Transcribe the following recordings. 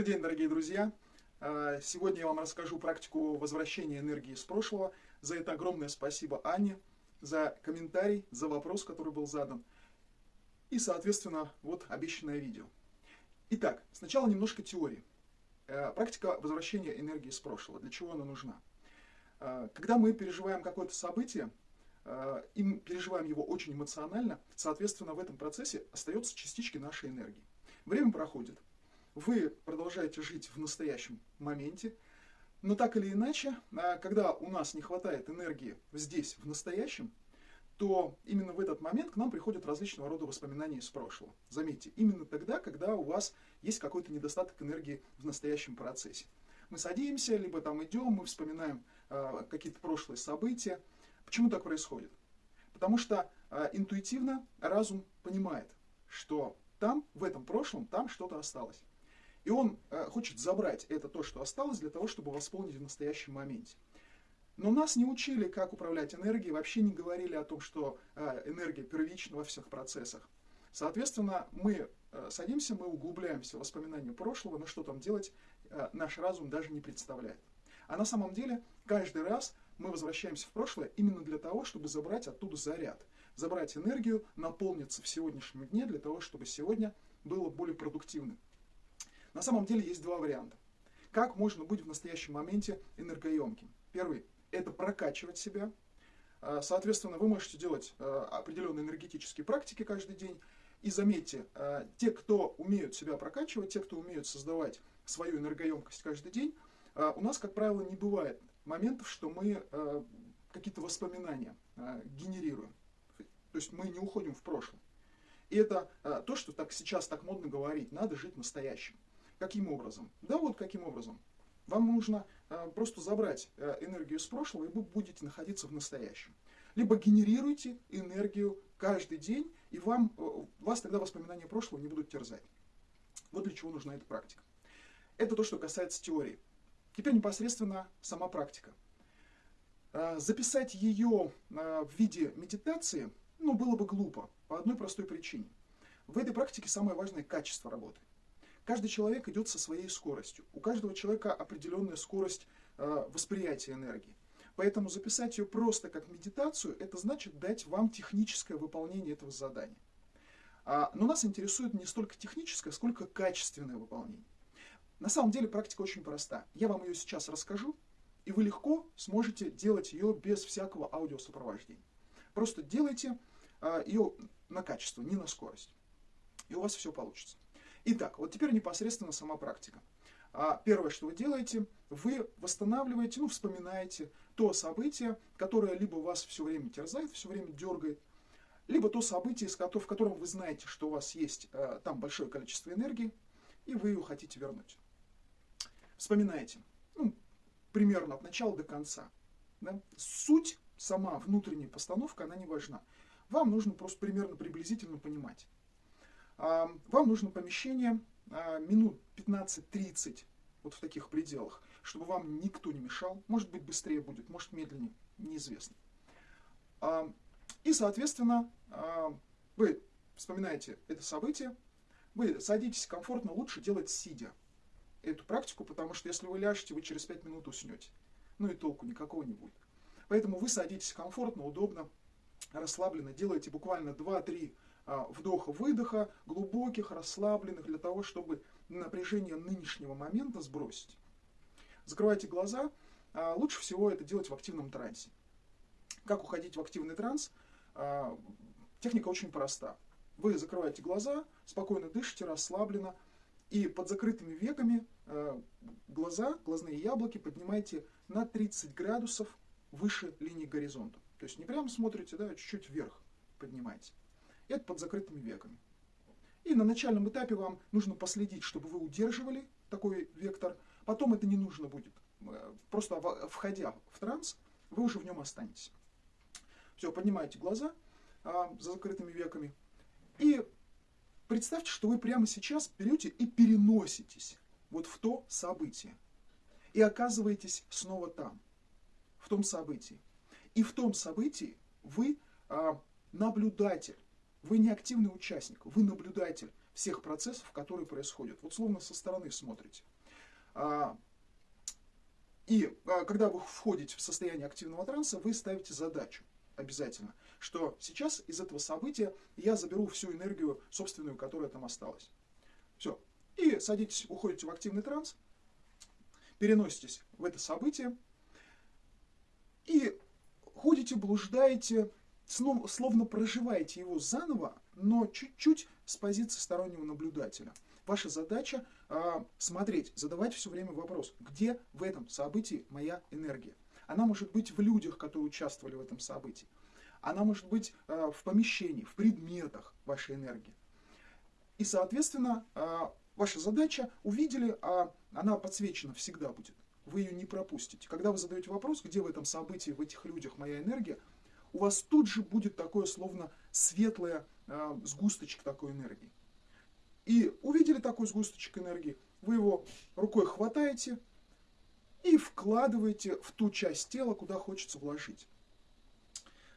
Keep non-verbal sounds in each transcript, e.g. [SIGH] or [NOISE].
Добрый день, дорогие друзья! А, сегодня я вам расскажу практику возвращения энергии из прошлого. За это огромное спасибо Анне, за комментарий, за вопрос, который был задан. И, соответственно, вот обещанное видео. Итак, сначала немножко теории. А, практика возвращения энергии из прошлого. Для чего она нужна? А, когда мы переживаем какое-то событие, и мы переживаем его очень эмоционально, соответственно, в этом процессе остаются частички нашей энергии. Время проходит, вы продолжаете жить в настоящем моменте, но так или иначе, а, когда у нас не хватает энергии здесь, в настоящем, то именно в этот момент к нам приходят различного рода воспоминания из прошлого. Заметьте, именно тогда, когда у вас есть какой-то недостаток энергии в настоящем процессе. Мы садимся, либо там идем, мы вспоминаем э, какие-то прошлые события. Почему так происходит? Потому что э, интуитивно разум понимает, что там, в этом прошлом, там что-то осталось. И он э, хочет забрать это то, что осталось, для того, чтобы восполнить в настоящем моменте. Но нас не учили, как управлять энергией, вообще не говорили о том, что э, энергия первична во всех процессах. Соответственно, мы э, садимся, мы углубляемся в воспоминания прошлого, но что там делать, наш разум даже не представляет. А на самом деле, каждый раз мы возвращаемся в прошлое именно для того, чтобы забрать оттуда заряд, забрать энергию, наполниться в сегодняшнем дне для того, чтобы сегодня было более продуктивным. На самом деле есть два варианта. Как можно быть в настоящем моменте энергоемким? Первый – это прокачивать себя. А, соответственно, вы можете делать а, определенные энергетические практики каждый день. И заметьте, а, те, кто умеют себя прокачивать, те, кто умеют создавать свою энергоемкость каждый день, у нас, как правило, не бывает моментов, что мы какие-то воспоминания генерируем. То есть мы не уходим в прошлое. И это то, что так сейчас так модно говорить, надо жить настоящим. Каким образом? Да вот каким образом. Вам нужно э, просто забрать э, энергию из прошлого, и вы будете находиться в настоящем. Либо генерируйте энергию каждый день, и вам, э, вас тогда воспоминания прошлого не будут терзать. Вот для чего нужна эта практика. Это то, что касается теории. Теперь непосредственно сама практика. Записать ее в виде медитации ну, было бы глупо, по одной простой причине. В этой практике самое важное качество работы. Каждый человек идет со своей скоростью. У каждого человека определенная скорость э, восприятия энергии. Поэтому записать ее просто как медитацию, это значит дать вам техническое выполнение этого задания. А, но нас интересует не столько техническое, сколько качественное выполнение. На самом деле практика очень проста. Я вам ее сейчас расскажу, и вы легко сможете делать ее без всякого аудиосопровождения. Просто делайте а, ее на качество, не на скорость. И у вас все получится. Итак, вот теперь непосредственно сама практика. А первое, что вы делаете, вы восстанавливаете, ну, вспоминаете то событие, которое либо вас все время терзает, все время дергает, либо то событие, в котором вы знаете, что у вас есть э, там большое количество энергии, и вы ее хотите вернуть. Вспоминаете, ну, примерно от начала до конца. Да? Суть, сама внутренняя постановка, она не важна. Вам нужно просто примерно приблизительно понимать. Вам нужно помещение а, минут 15-30, вот в таких пределах, чтобы вам никто не мешал. Может быть быстрее будет, может медленнее, неизвестно. И, соответственно, вы вспоминаете это событие, вы садитесь комфортно, лучше делать сидя эту практику, потому что если вы ляжете, вы через 5 минут уснете. Ну и толку никакого не будет. Поэтому вы садитесь комфортно, удобно, расслабленно, делаете буквально 2-3 а, вдоха-выдоха, глубоких, расслабленных, для того, чтобы напряжение нынешнего момента сбросить. Закрывайте глаза. А, лучше всего это делать в активном трансе. Как уходить в активный транс? А, техника очень проста. Вы закрываете глаза, спокойно дышите, расслабленно, и под закрытыми веками глаза, глазные яблоки поднимаете на 30 градусов выше линии горизонта. То есть не прямо смотрите, да, чуть-чуть вверх поднимаете это под закрытыми веками. И на начальном этапе вам нужно последить, чтобы вы удерживали такой вектор. Потом это не нужно будет. Э, просто входя в транс, вы уже в нем останетесь. Все, поднимаете глаза а, за закрытыми веками. И представьте, что вы прямо сейчас берете и переноситесь вот в то событие. И оказываетесь снова там, в том событии. И в том событии вы а, наблюдатель вы не активный участник, вы наблюдатель всех процессов, которые происходят. Вот словно со стороны смотрите. А, и а, когда вы входите в состояние активного транса, вы ставите задачу обязательно, что сейчас из этого события я заберу всю энергию собственную, которая там осталась. Все. И садитесь, уходите в активный транс, переноситесь в это событие и ходите, блуждаете, словно проживаете его заново, но чуть-чуть с позиции стороннего наблюдателя. Ваша задача э, смотреть, задавать все время вопрос, где в этом событии моя энергия. Она может быть в людях, которые участвовали в этом событии. Она может быть э, в помещении, в предметах вашей энергии. И, соответственно, э, ваша задача увидели, а она подсвечена всегда будет. Вы ее не пропустите. Когда вы задаете вопрос, где в этом событии, в этих людях моя энергия, у вас тут же будет такое словно светлое э, сгусточек такой энергии. И увидели такой сгусточек энергии, вы его рукой хватаете и вкладываете в ту часть тела, куда хочется вложить.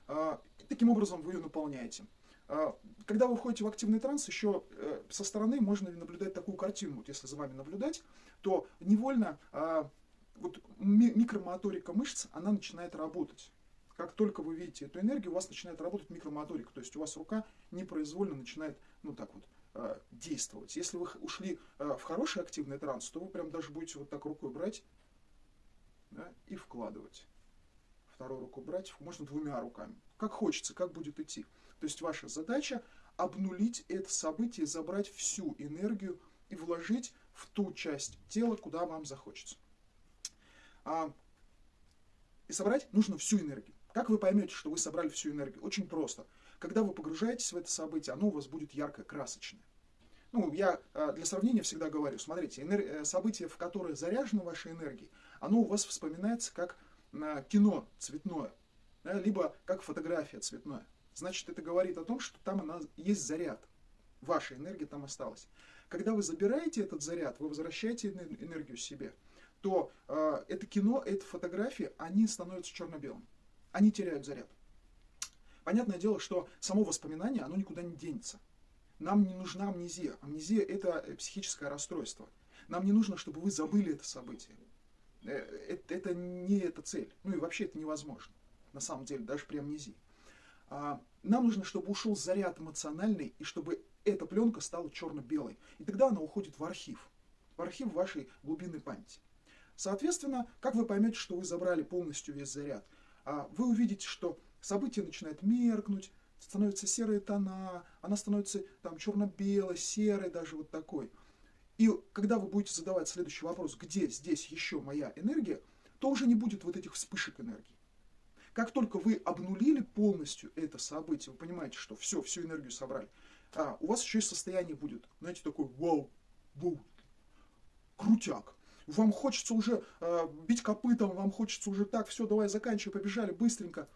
Э, таким образом вы ее наполняете. Э, когда вы входите в активный транс, еще э, со стороны можно наблюдать такую картину. Вот если за вами наблюдать, то невольно э, вот микромоторика мышц, она начинает работать как только вы видите эту энергию, у вас начинает работать микромоторика, то есть у вас рука непроизвольно начинает, ну так вот, э, действовать. Если вы ушли э, в хороший активный транс, то вы прям даже будете вот так рукой брать да, и вкладывать. Вторую руку брать, можно двумя руками. Как хочется, как будет идти. То есть ваша задача обнулить это событие, забрать всю энергию и вложить в ту часть тела, куда вам захочется. А, и собрать нужно всю энергию. Как вы поймете, что вы собрали всю энергию? Очень просто. Когда вы погружаетесь в это событие, оно у вас будет ярко красочное. Ну, я э, для сравнения всегда говорю, смотрите, энер... Э, событие, в которое заряжена ваша энергия, оно у вас вспоминается как э, кино цветное, да, либо как фотография цветное. Значит, это говорит о том, что там она, есть заряд. Ваша энергия там осталась. Когда вы забираете этот заряд, вы возвращаете энергию себе, то э, это кино, эта фотография, они становятся черно-белым они теряют заряд. Понятное дело, что само воспоминание, оно никуда не денется. Нам не нужна амнезия. Амнезия – это э, психическое расстройство. Нам не нужно, чтобы вы забыли это событие. Э, это, это не эта цель. Ну и вообще это невозможно. На самом деле, даже при амнезии. А, нам нужно, чтобы ушел заряд эмоциональный, и чтобы эта пленка стала черно-белой. И тогда она уходит в архив. В архив вашей глубинной памяти. Соответственно, как вы поймете, что вы забрали полностью весь заряд? А вы увидите, что событие начинает меркнуть, становятся серые тона, она становится там черно-белой, серой даже вот такой. И когда вы будете задавать следующий вопрос, где здесь еще моя энергия, то уже не будет вот этих вспышек энергии. Как только вы обнулили полностью это событие, вы понимаете, что все, всю энергию собрали, а, у вас еще и состояние будет, знаете, такой вау, вау, крутяк вам хочется уже э, бить копытом, вам хочется уже так, все, давай заканчивай, побежали быстренько.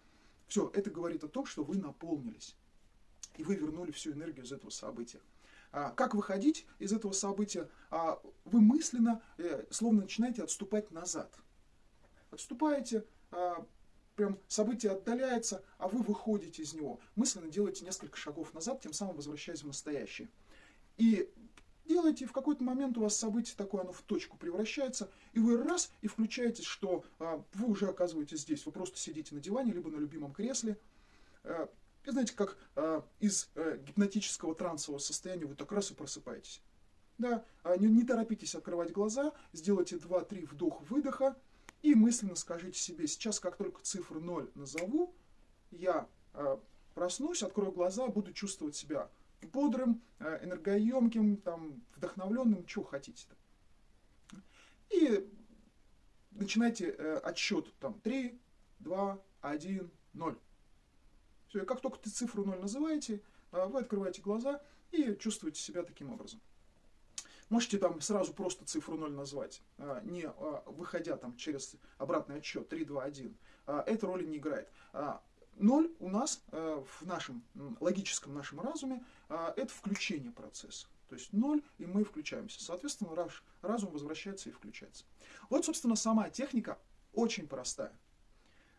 Все, это говорит о том, что вы наполнились. И вы вернули всю энергию из этого события. А, как выходить из этого события? А, вы мысленно, э, словно начинаете отступать назад. Отступаете, а, прям событие отдаляется, а вы выходите из него. Мысленно делаете несколько шагов назад, тем самым возвращаясь в настоящее. И делаете, и в какой-то момент у вас событие такое, оно в точку превращается, и вы раз, и включаетесь, что а, вы уже оказываетесь здесь. Вы просто сидите на диване, либо на любимом кресле. А, и знаете, как а, из а, гипнотического трансового состояния вы так раз и просыпаетесь. Да, а, не, не торопитесь открывать глаза, сделайте 2-3 вдох-выдоха, и мысленно скажите себе, сейчас как только цифру 0 назову, я а, проснусь, открою глаза, буду чувствовать себя бодрым, э, энергоемким, там, вдохновленным, что хотите. -то. И начинайте э, отсчет там 3, 2, 1, 0. Все, и как только ты цифру 0 называете, э, вы открываете глаза и чувствуете себя таким образом. Можете там сразу просто цифру 0 назвать, не выходя там через обратный отсчет 3, 2, 1. Это роли не играет. Ноль у нас э, в нашем логическом нашем разуме э, это включение процесса. То есть ноль, и мы включаемся. Соответственно, наш разум возвращается и включается. Вот, собственно, сама техника очень простая.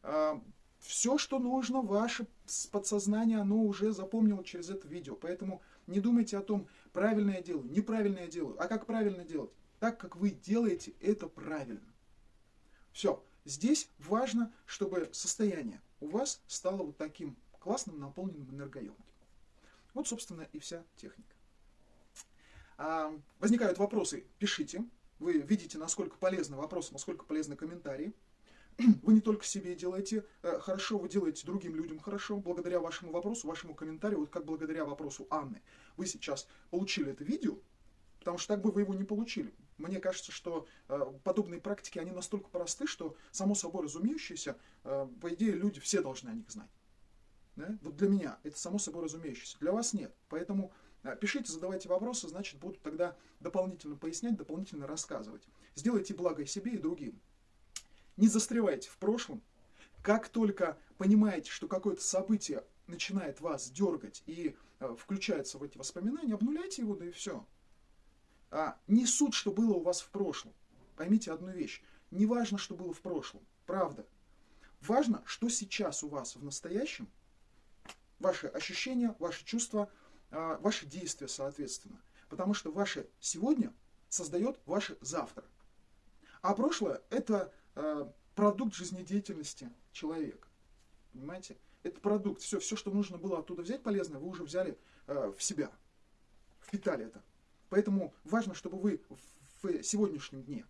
Э, Все, что нужно, ваше подсознание, оно уже запомнило через это видео. Поэтому Не думайте о том, правильно я делаю, неправильно я делаю. А как правильно делать? Так, как вы делаете, это правильно. Все. Здесь важно, чтобы состояние у вас стало вот таким классным, наполненным, энергоемким. Вот, собственно, и вся техника. А, возникают вопросы, пишите. Вы видите, насколько полезны вопросы, насколько полезны комментарии. [CLEARS THROAT] Вы не только себе делаете э, хорошо, вы делаете другим людям хорошо, благодаря вашему вопросу, вашему комментарию, вот как благодаря вопросу Анны. Вы сейчас получили это видео, потому что так бы вы его не получили. Мне кажется, что э, подобные практики, они настолько просты, что само собой разумеющиеся, э, по идее, люди все должны о них знать. Да? Вот для меня это само собой разумеющееся, для вас нет. Поэтому э, пишите, задавайте вопросы, значит, буду тогда дополнительно пояснять, дополнительно рассказывать. Сделайте благо себе и другим. Не застревайте в прошлом. Как только понимаете, что какое-то событие начинает вас дергать и э, включается в эти воспоминания, обнуляйте его, да и все. А, не суть, что было у вас в прошлом. Поймите одну вещь. Не важно, что было в прошлом. Правда. Важно, что сейчас у вас в настоящем, ваши ощущения, ваши чувства, э, ваши действия, соответственно. Потому что ваше сегодня создает ваше завтра. А прошлое – это Э, продукт жизнедеятельности человека. Понимаете? Это продукт. Все, все, что нужно было оттуда взять полезное, вы уже взяли э, в себя. Впитали это. Поэтому важно, чтобы вы в сегодняшнем дне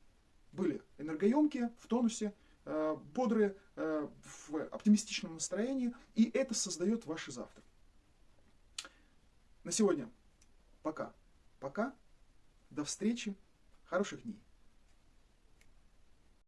были энергоемкие, в тонусе, э, бодрые, э, в оптимистичном настроении, и это создает ваше завтра. На сегодня пока. Пока. До встречи. Хороших дней.